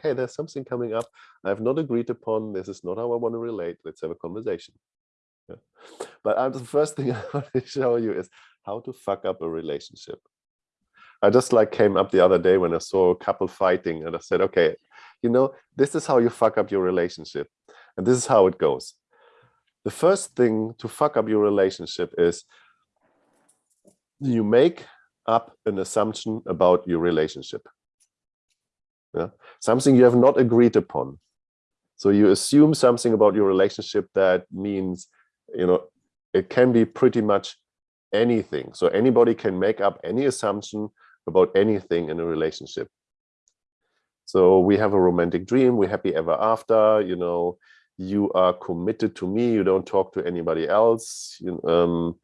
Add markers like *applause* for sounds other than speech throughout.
hey, there's something coming up I have not agreed upon. This is not how I want to relate. Let's have a conversation. Yeah. But uh, the first thing *laughs* I want to show you is how to fuck up a relationship. I just like came up the other day when I saw a couple fighting and I said, okay, you know, this is how you fuck up your relationship. And this is how it goes. The first thing to fuck up your relationship is you make up an assumption about your relationship. Yeah? Something you have not agreed upon. So you assume something about your relationship that means, you know, it can be pretty much anything. So anybody can make up any assumption about anything in a relationship. So we have a romantic dream, we're happy ever after, you know, you are committed to me, you don't talk to anybody else. You, um,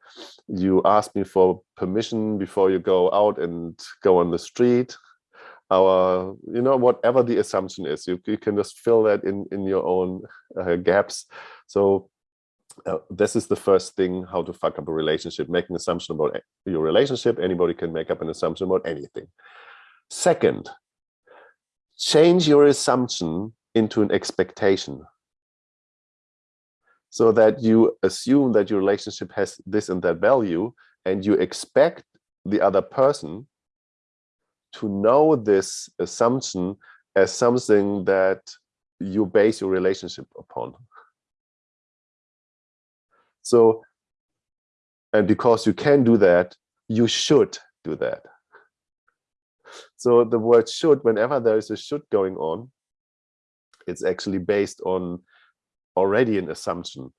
you ask me for permission before you go out and go on the street. Our, you know, whatever the assumption is, you, you can just fill that in, in your own uh, gaps. So uh, this is the first thing, how to fuck up a relationship, make an assumption about your relationship. Anybody can make up an assumption about anything. Second, change your assumption into an expectation so that you assume that your relationship has this and that value and you expect the other person to know this assumption as something that you base your relationship upon. So, and because you can do that, you should do that. So the word should, whenever there is a should going on, it's actually based on already an assumption.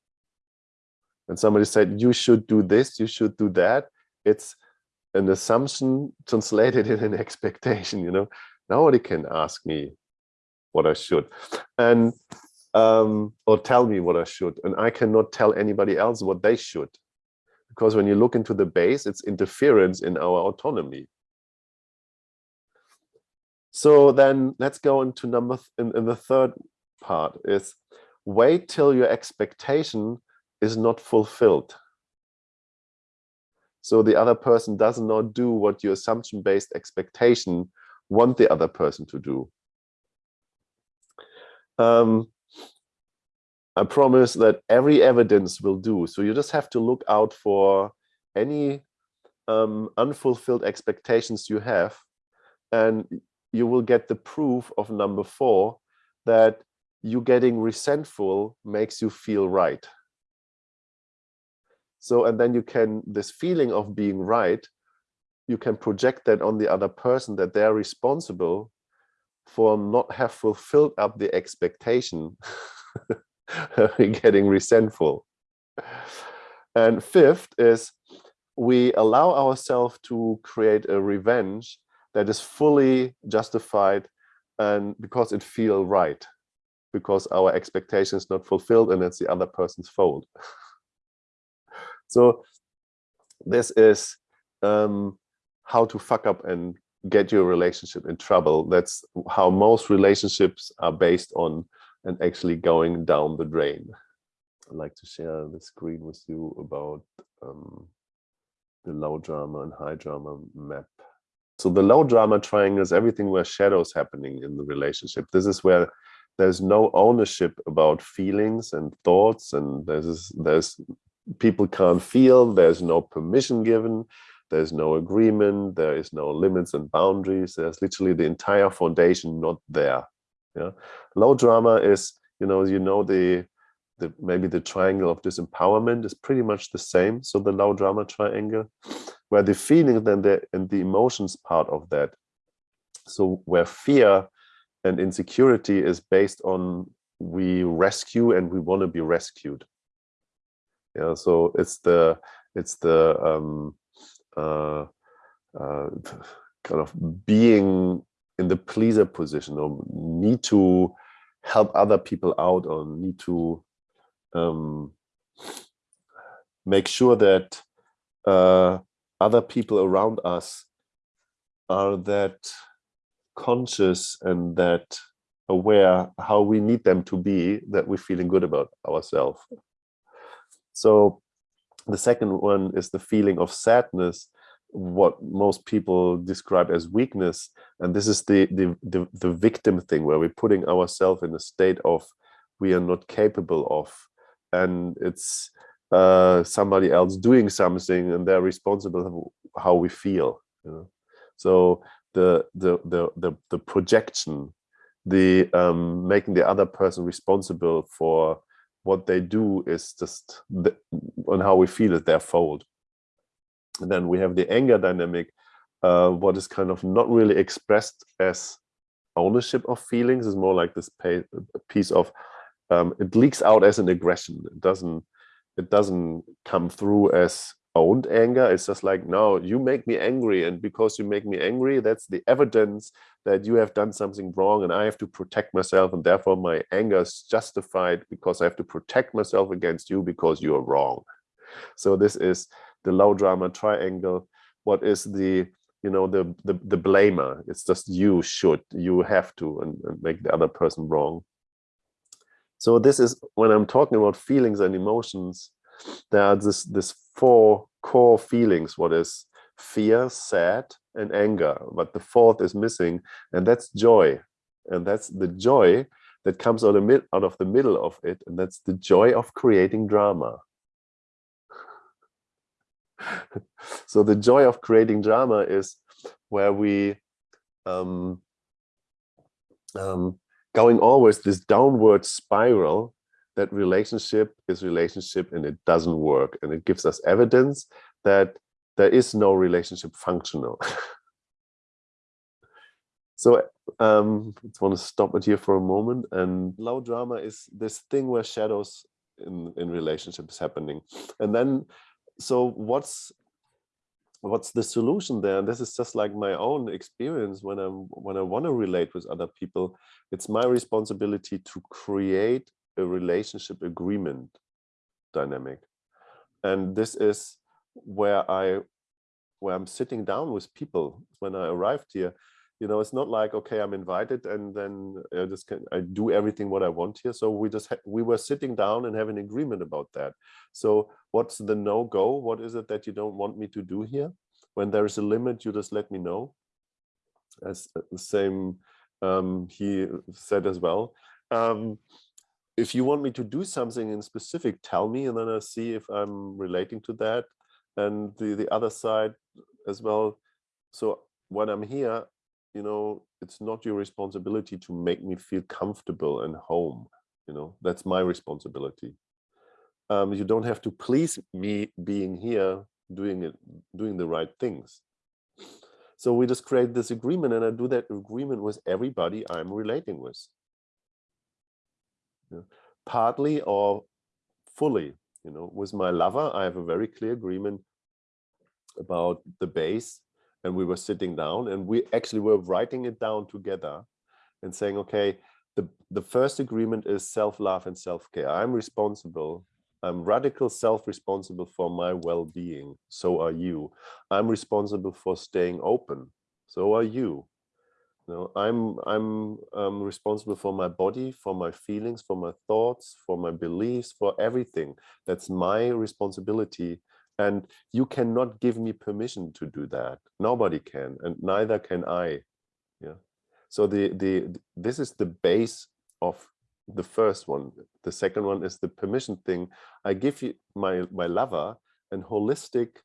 And somebody said, you should do this, you should do that. It's an assumption translated *laughs* in an expectation, you know. Nobody can ask me what I should. And um, or tell me what I should. And I cannot tell anybody else what they should. Because when you look into the base, it's interference in our autonomy. So then let's go into number in, in the third part is wait till your expectation is not fulfilled. So the other person does not do what your assumption-based expectation want the other person to do. Um, I promise that every evidence will do. So you just have to look out for any um, unfulfilled expectations you have, and you will get the proof of number four that you getting resentful makes you feel right. So, and then you can, this feeling of being right, you can project that on the other person that they're responsible for not have fulfilled up the expectation *laughs* getting resentful. And fifth is we allow ourselves to create a revenge that is fully justified and because it feel right, because our expectation is not fulfilled and it's the other person's fault. *laughs* so this is um, how to fuck up and get your relationship in trouble. That's how most relationships are based on and actually going down the drain. I'd like to share the screen with you about um, the low drama and high drama map. So the low drama triangle is everything where shadows happening in the relationship. This is where there's no ownership about feelings and thoughts and there's there's people can't feel, there's no permission given, there's no agreement, there is no limits and boundaries. There's literally the entire foundation not there. Yeah, low drama is you know you know the the maybe the triangle of disempowerment is pretty much the same. So the low drama triangle, where the feeling then the and the emotions part of that. So where fear and insecurity is based on we rescue and we want to be rescued. Yeah, so it's the it's the um, uh, uh, kind of being in the pleaser position or need to help other people out or need to um, make sure that uh, other people around us are that conscious and that aware how we need them to be that we're feeling good about ourselves. So the second one is the feeling of sadness what most people describe as weakness. And this is the the the, the victim thing where we're putting ourselves in a state of we are not capable of. And it's uh, somebody else doing something and they're responsible how we feel you know? So the the the the, the projection the um, making the other person responsible for what they do is just the, on how we feel is their fault and then we have the anger dynamic, uh, what is kind of not really expressed as ownership of feelings is more like this piece of um, it leaks out as an aggression. It doesn't it doesn't come through as owned anger. It's just like, no, you make me angry. And because you make me angry, that's the evidence that you have done something wrong and I have to protect myself. And therefore my anger is justified because I have to protect myself against you because you are wrong. So this is the low drama triangle what is the you know the the, the blamer it's just you should you have to and, and make the other person wrong so this is when i'm talking about feelings and emotions there are this this four core feelings what is fear sad and anger but the fourth is missing and that's joy. And that's the joy that comes out of, out of the middle of it and that's the joy of creating drama. *laughs* So the joy of creating drama is where we um, um, going always this downward spiral that relationship is relationship and it doesn't work and it gives us evidence that there is no relationship functional. *laughs* So um i just want to stop it here for a moment and low drama is this thing where shadows in in relationships happening. And then so what's what's the solution there? And this is just like my own experience when i'm when i want to relate with other people it's my responsibility to create a relationship agreement dynamic. And this is where i where i'm sitting down with people when i arrived here. You know it's not like okay i'm invited and then i just can i do everything what i want here. So we just we were sitting down and have an agreement about that. So what's the no-go? What is it that you don't want me to do here? When there is a limit you just let me know. As uh, the same um, he said as well. Um, if you want me to do something in specific tell me and then i see if i'm relating to that and the the other side as well so when i'm here you know, it's not your responsibility to make me feel comfortable and home. You know, that's my responsibility. Um, you don't have to please me being here, doing it, doing the right things. So we just create this agreement and I do that agreement with everybody I'm relating with. Partly or fully, you know, with my lover, I have a very clear agreement about the base and we were sitting down and we actually were writing it down together and saying, okay, the, the first agreement is self-love and self-care. I'm responsible. I'm radical self-responsible for my well-being. So are you. I'm responsible for staying open. So are you. You know, I'm I'm um, responsible for my body, for my feelings, for my thoughts, for my beliefs, for everything. That's my responsibility. And you cannot give me permission to do that. Nobody can and neither can i yeah. So the the this is the base of the first one. The second one is the permission thing. I give you my my lover and holistic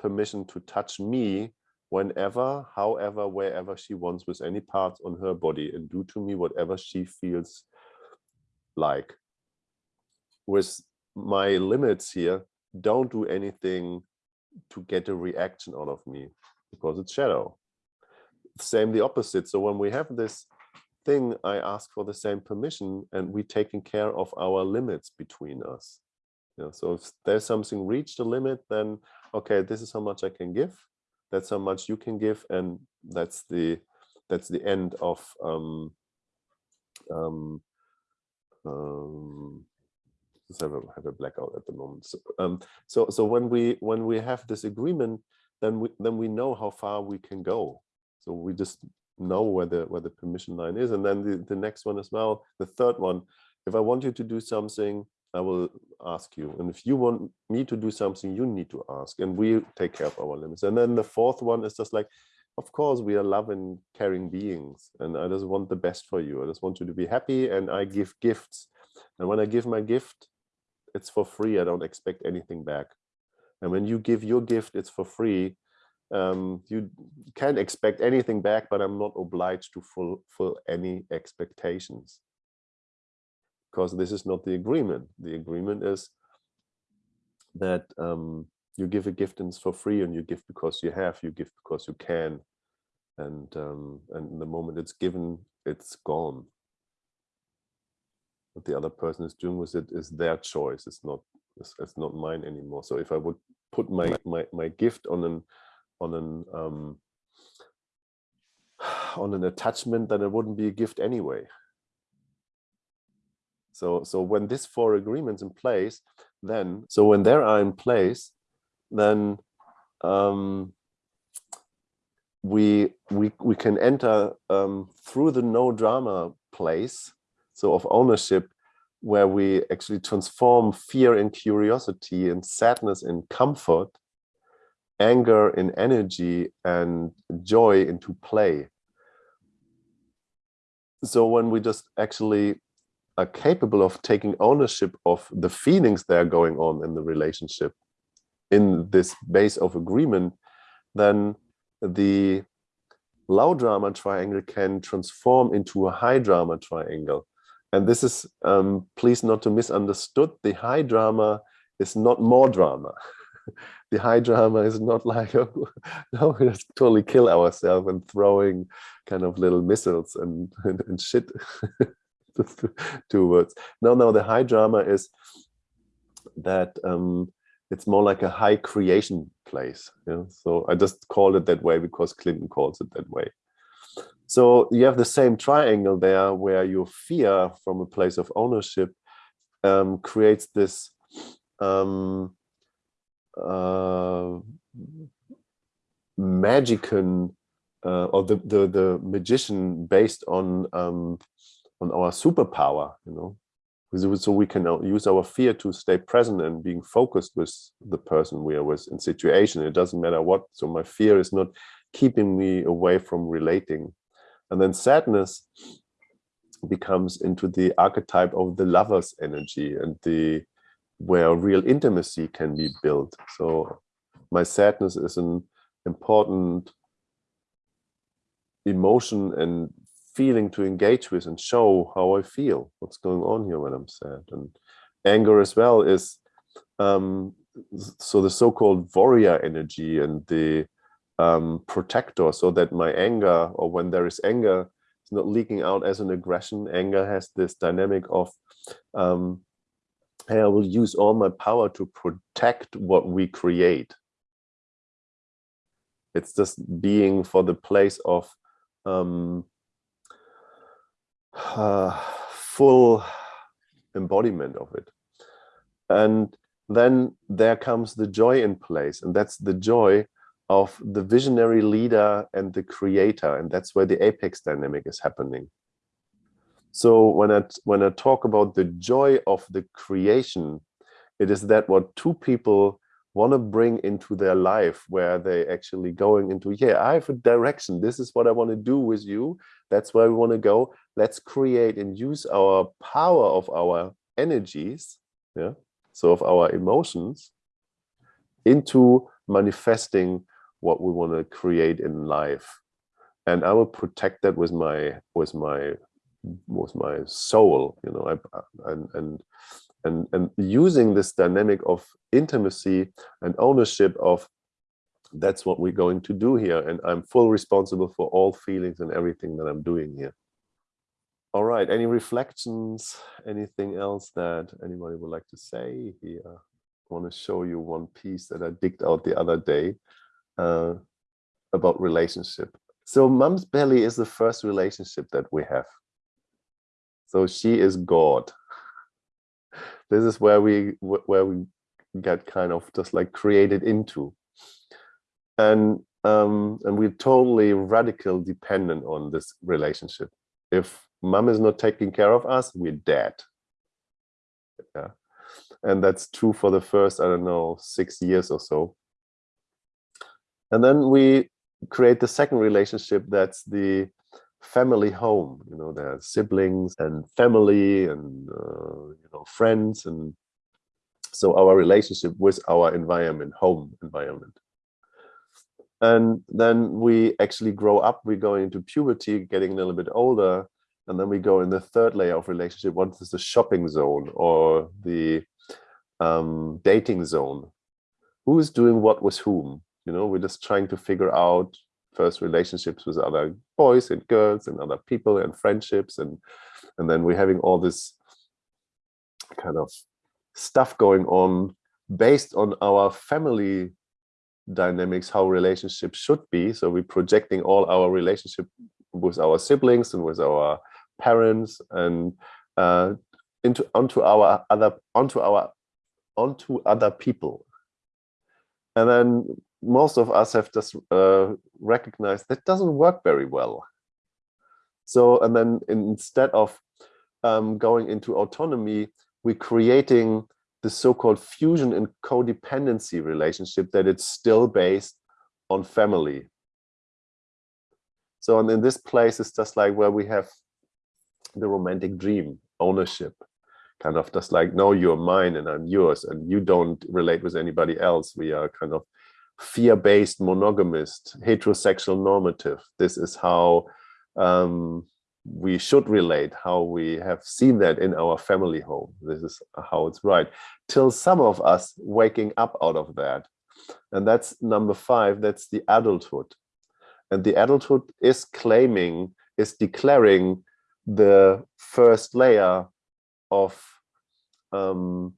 permission to touch me whenever however wherever she wants with any parts on her body and do to me whatever she feels like with my limits here don't do anything to get a reaction out of me because it's shadow. Same the opposite. So when we have this thing, I ask for the same permission and we taking care of our limits between us. You know, so if there's something reached a limit, then okay, this is how much I can give. That's how much you can give, and that's the that's the end of um, um, um, have a, have a blackout at the moment. So, um, so, so when we when we have this agreement, then we then we know how far we can go. So we just know where the where the permission line is, and then the the next one as well, the third one. If I want you to do something, I will ask you. And if you want me to do something, you need to ask. And we take care of our limits. And then the fourth one is just like, of course, we are loving, caring beings. And I just want the best for you. I just want you to be happy. And I give gifts. And when I give my gift, it's for free. I don't expect anything back. And when you give your gift, it's for free. Um, you can't expect anything back, but I'm not obliged to fulfill any expectations because this is not the agreement. The agreement is that um, you give a gift and it's for free and you give because you have, you give because you can. And, um, and the moment it's given, it's gone. What the other person is doing with it is their choice. It's not, it's, it's not mine anymore. So if I would put my, my, my gift on an, on an, um, *sighs* on an attachment, then it wouldn't be a gift anyway. So, so when these four agreements in place, then, so when they are in place, then um, we, we, we can enter um, through the no drama place, so of ownership, where we actually transform fear in curiosity and sadness in comfort, anger in energy and joy into play. So when we just actually are capable of taking ownership of the feelings that are going on in the relationship in this base of agreement, then the low drama triangle can transform into a high drama triangle. And this is, um, please not to misunderstood, the high drama is not more drama. *laughs* the high drama is not like, oh, *laughs* no, let's totally kill ourselves and throwing kind of little missiles and, *laughs* and, and shit. *laughs* two words. No, no, the high drama is that um, it's more like a high creation place. You? So I just call it that way because Clinton calls it that way. So you have the same triangle there where your fear from a place of ownership um, creates this um, uh, magican uh, or the, the, the magician based on um, on our superpower, you know, so we can uh, use our fear to stay present and being focused with the person we are with in situation. It doesn't matter what. So my fear is not keeping me away from relating. And then sadness becomes into the archetype of the lover's energy and the where real intimacy can be built. So my sadness is an important emotion and feeling to engage with and show how I feel, what's going on here when I'm sad. And anger as well is um, so the so-called warrior energy and the um, protector, so that my anger or when there is anger, it's not leaking out as an aggression. Anger has this dynamic of, um, hey, I will use all my power to protect what we create. It's just being for the place of um, uh, full embodiment of it. And then there comes the joy in place, and that's the joy of the visionary leader and the creator, and that's where the apex dynamic is happening. So when I when I talk about the joy of the creation, it is that what two people want to bring into their life where they actually going into yeah i have a direction. This is what i want to do with you. That's where we want to go. Let's create and use our power of our energies yeah so of our emotions into manifesting what we want to create in life. And i will protect that with my with my with my soul you know I, and and and and using this dynamic of intimacy and ownership of that's what we're going to do here and i'm full responsible for all feelings and everything that i'm doing here. All right any reflections? Anything else that anybody would like to say here? I want to show you one piece that i digged out the other day uh, about relationship. So mom's belly is the first relationship that we have. So she is god this is where we where we get kind of just like created into. And um and we're totally radical dependent on this relationship. If mom is not taking care of us we're dead. Yeah. And that's true for the first, I don't know, six years or so. And then we create the second relationship that's the family home you know there are siblings and family and uh, you know friends and so our relationship with our environment home environment. And then we actually grow up we go into puberty getting a little bit older and then we go in the third layer of relationship once is the shopping zone or the um, dating zone. Who is doing what with whom? You know we're just trying to figure out first relationships with other boys and girls and other people and friendships and and then we're having all this kind of stuff going on based on our family dynamics how relationships should be. So we're projecting all our relationship with our siblings and with our parents and uh, into onto our other onto our onto other people. And then most of us have just uh, recognized that doesn't work very well. So, and then instead of um, going into autonomy, we're creating the so-called fusion and codependency relationship that it's still based on family. So, and in this place, it's just like where we have the romantic dream, ownership, kind of just like, no, you're mine and I'm yours, and you don't relate with anybody else. We are kind of fear-based monogamist, heterosexual normative. This is how um, we should relate, how we have seen that in our family home. This is how it's right. Till some of us waking up out of that. And that's number five, that's the adulthood. And the adulthood is claiming, is declaring the first layer of um,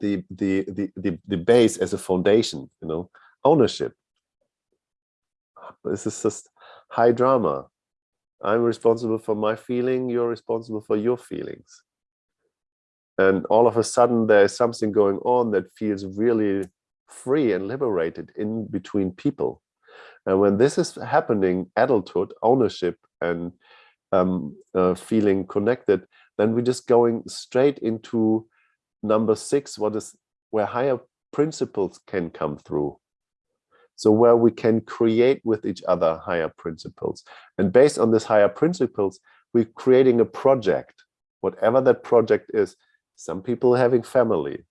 the, the, the, the, the base as a foundation, you know, ownership. This is just high drama. I'm responsible for my feeling, you're responsible for your feelings. And all of a sudden there's something going on that feels really free and liberated in between people. And when this is happening, adulthood, ownership, and um, uh, feeling connected, then we're just going straight into number six, what is where higher principles can come through. So where we can create with each other higher principles. And based on this higher principles, we're creating a project, whatever that project is. Some people having family,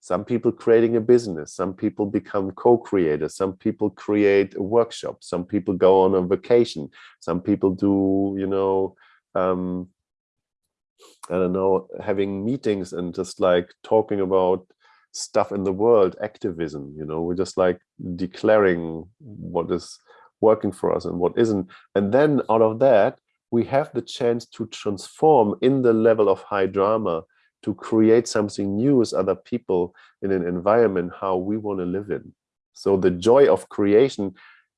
some people creating a business, some people become co-creators, some people create a workshop, some people go on a vacation, some people do, you know, um, I don't know, having meetings and just like talking about stuff in the world, activism, you know, we're just like declaring what is working for us and what isn't. And then out of that, we have the chance to transform in the level of high drama to create something new with other people in an environment how we want to live in. So the joy of creation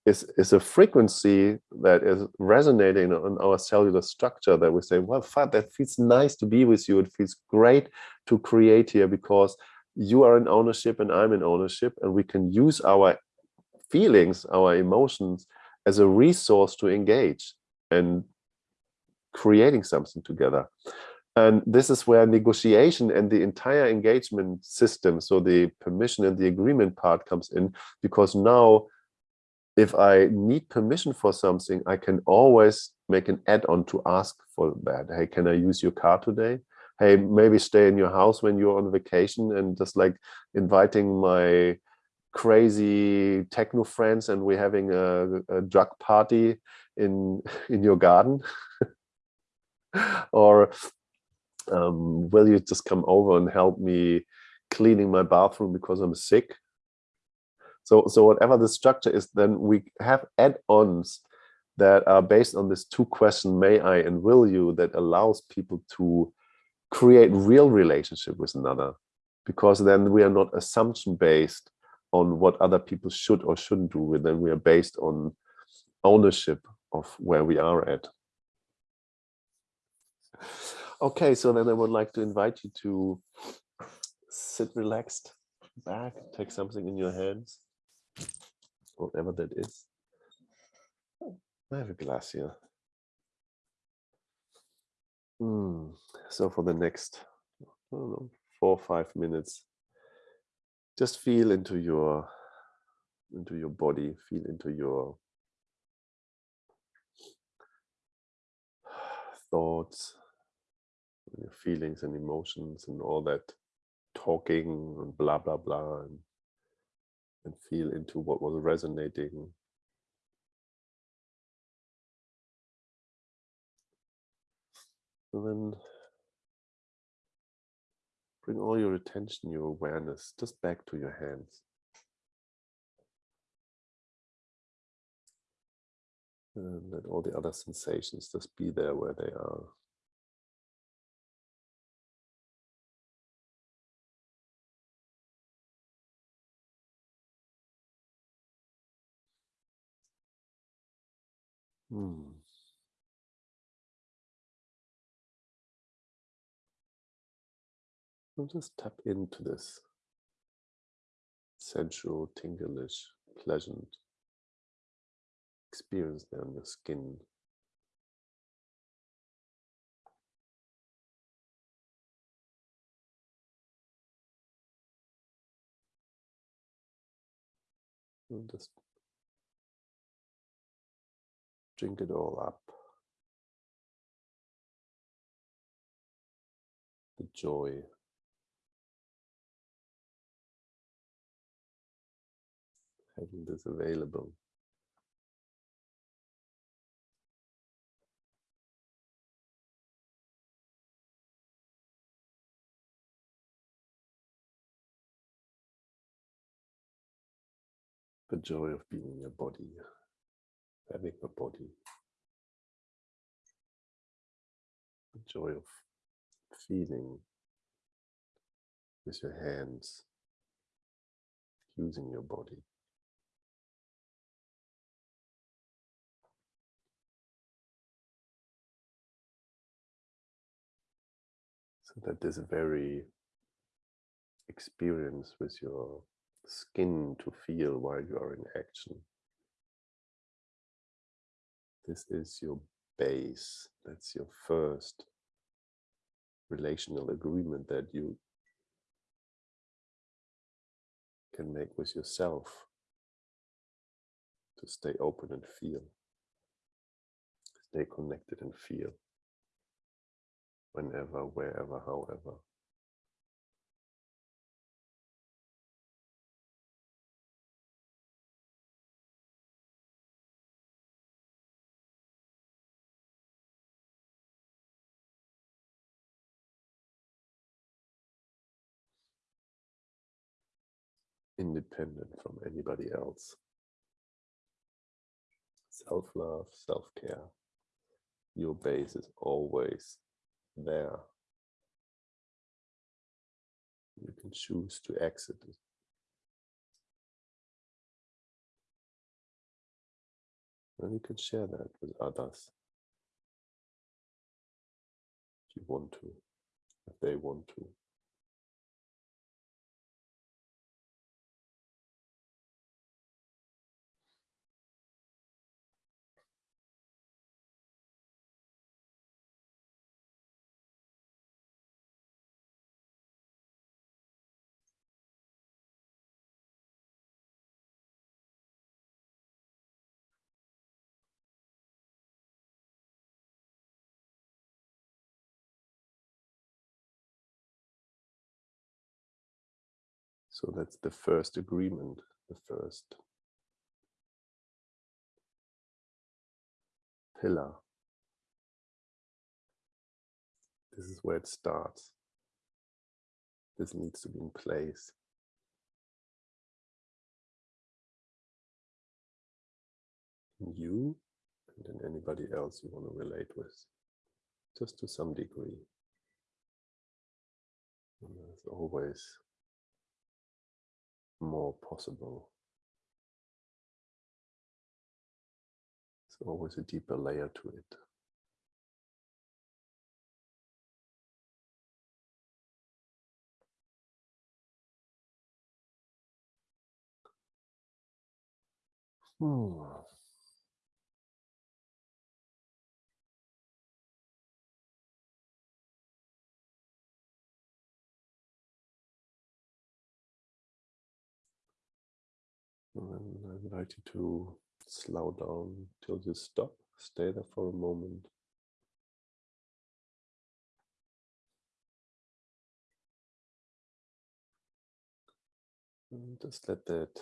is, is a frequency that is resonating on our cellular structure that we say, well, fuck, that feels nice to be with you. It feels great to create here because you are in ownership and I'm in ownership and we can use our feelings, our emotions as a resource to engage and creating something together. And this is where negotiation and the entire engagement system, so the permission and the agreement part comes in, because now if I need permission for something, I can always make an add-on to ask for that. Hey, can I use your car today? Hey, maybe stay in your house when you're on vacation and just like inviting my crazy techno friends and we're having a, a drug party in *laughs* in your garden or um, will you just come over and help me cleaning my bathroom because I'm sick so, so whatever the structure is, then we have add-ons that are based on this two question, may I and will you, that allows people to create real relationship with another. Because then we are not assumption based on what other people should or shouldn't do, but then we are based on ownership of where we are at. Okay, so then I would like to invite you to sit relaxed back, take something in your hands whatever that is. I have a glass here. Mm. So for the next know, four or five minutes, just feel into your into your body, feel into your thoughts, your feelings and emotions and all that talking and blah blah blah and, and feel into what was resonating. And then bring all your attention your awareness just back to your hands. And let all the other sensations just be there where they are Hmm. And just tap into this sensual, tinglish, pleasant experience there on your skin. And just drink it all up. The joy. Having this available. The joy of being in your body having a body. The joy of feeling with your hands, using your body. So that this very experience with your skin to feel while you are in action this is your base. That's your first relational agreement that you can make with yourself to stay open and feel. Stay connected and feel whenever, wherever, however. Independent from anybody else. Self-love, self-care, your base is always there. You can choose to exit it. And you can share that with others if you want to, if they want to. So that's the first agreement, the first pillar. This is where it starts. This needs to be in place. You and then anybody else you want to relate with, just to some degree. And there's always more possible. There's always a deeper layer to it. Hmm. Invite you to slow down till you stop. Stay there for a moment. And just let that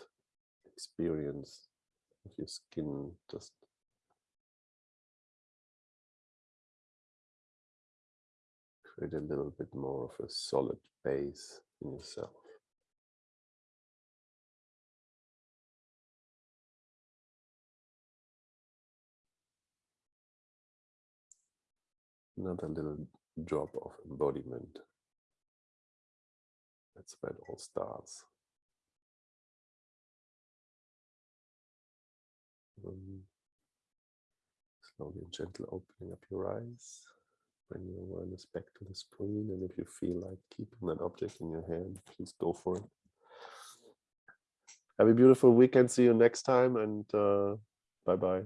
experience of your skin just create a little bit more of a solid base in yourself. Another little drop of embodiment. That's where it all starts. Um, slowly and gently opening up your eyes. Bring your awareness back to the screen. And if you feel like keeping that object in your hand, please go for it. Have a beautiful weekend. See you next time. And uh, bye-bye.